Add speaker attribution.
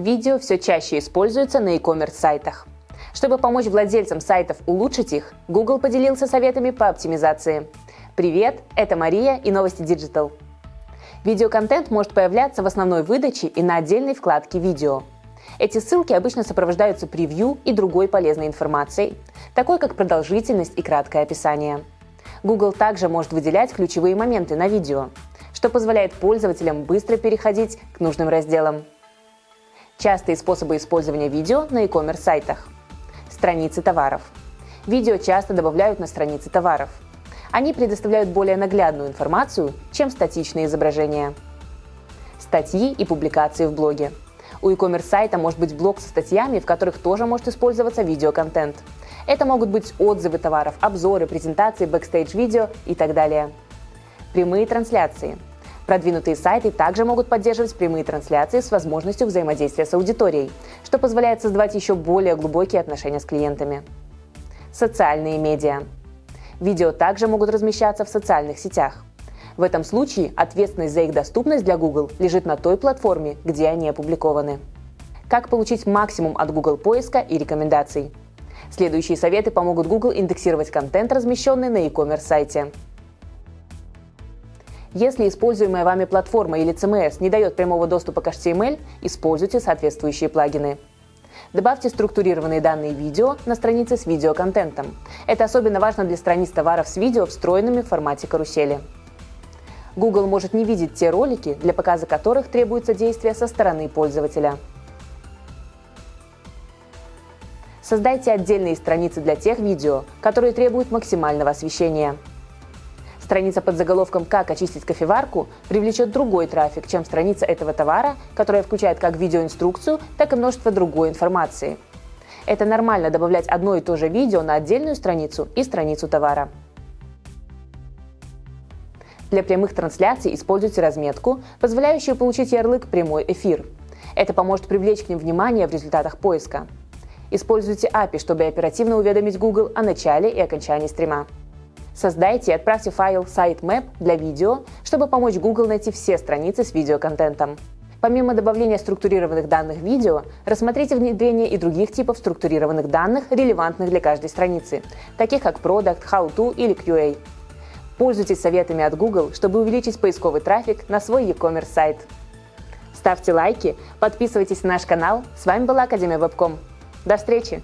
Speaker 1: Видео все чаще используются на e-commerce сайтах. Чтобы помочь владельцам сайтов улучшить их, Google поделился советами по оптимизации. Привет, это Мария и новости Digital. Видеоконтент может появляться в основной выдаче и на отдельной вкладке «Видео». Эти ссылки обычно сопровождаются превью и другой полезной информацией, такой как продолжительность и краткое описание. Google также может выделять ключевые моменты на видео, что позволяет пользователям быстро переходить к нужным разделам. Частые способы использования видео на e-commerce сайтах. Страницы товаров. Видео часто добавляют на страницы товаров. Они предоставляют более наглядную информацию, чем статичные изображения. Статьи и публикации в блоге. У e-commerce сайта может быть блог со статьями, в которых тоже может использоваться видеоконтент. Это могут быть отзывы товаров, обзоры, презентации, бэкстейдж-видео и так далее. Прямые трансляции. Продвинутые сайты также могут поддерживать прямые трансляции с возможностью взаимодействия с аудиторией, что позволяет создавать еще более глубокие отношения с клиентами. Социальные медиа. Видео также могут размещаться в социальных сетях. В этом случае ответственность за их доступность для Google лежит на той платформе, где они опубликованы. Как получить максимум от Google поиска и рекомендаций? Следующие советы помогут Google индексировать контент, размещенный на e-commerce сайте. Если используемая вами платформа или CMS не дает прямого доступа к HTML, используйте соответствующие плагины. Добавьте структурированные данные видео на странице с видеоконтентом. Это особенно важно для страниц товаров с видео, встроенными в формате карусели. Google может не видеть те ролики, для показа которых требуется действие со стороны пользователя. Создайте отдельные страницы для тех видео, которые требуют максимального освещения. Страница под заголовком «Как очистить кофеварку» привлечет другой трафик, чем страница этого товара, которая включает как видеоинструкцию, так и множество другой информации. Это нормально добавлять одно и то же видео на отдельную страницу и страницу товара. Для прямых трансляций используйте разметку, позволяющую получить ярлык «Прямой эфир». Это поможет привлечь к ним внимание в результатах поиска. Используйте API, чтобы оперативно уведомить Google о начале и окончании стрима. Создайте и отправьте файл sitemap для видео, чтобы помочь Google найти все страницы с видеоконтентом. Помимо добавления структурированных данных видео, рассмотрите внедрение и других типов структурированных данных, релевантных для каждой страницы, таких как Product, How To или QA. Пользуйтесь советами от Google, чтобы увеличить поисковый трафик на свой e-commerce сайт. Ставьте лайки, подписывайтесь на наш канал. С вами была Академия Вебком. До встречи!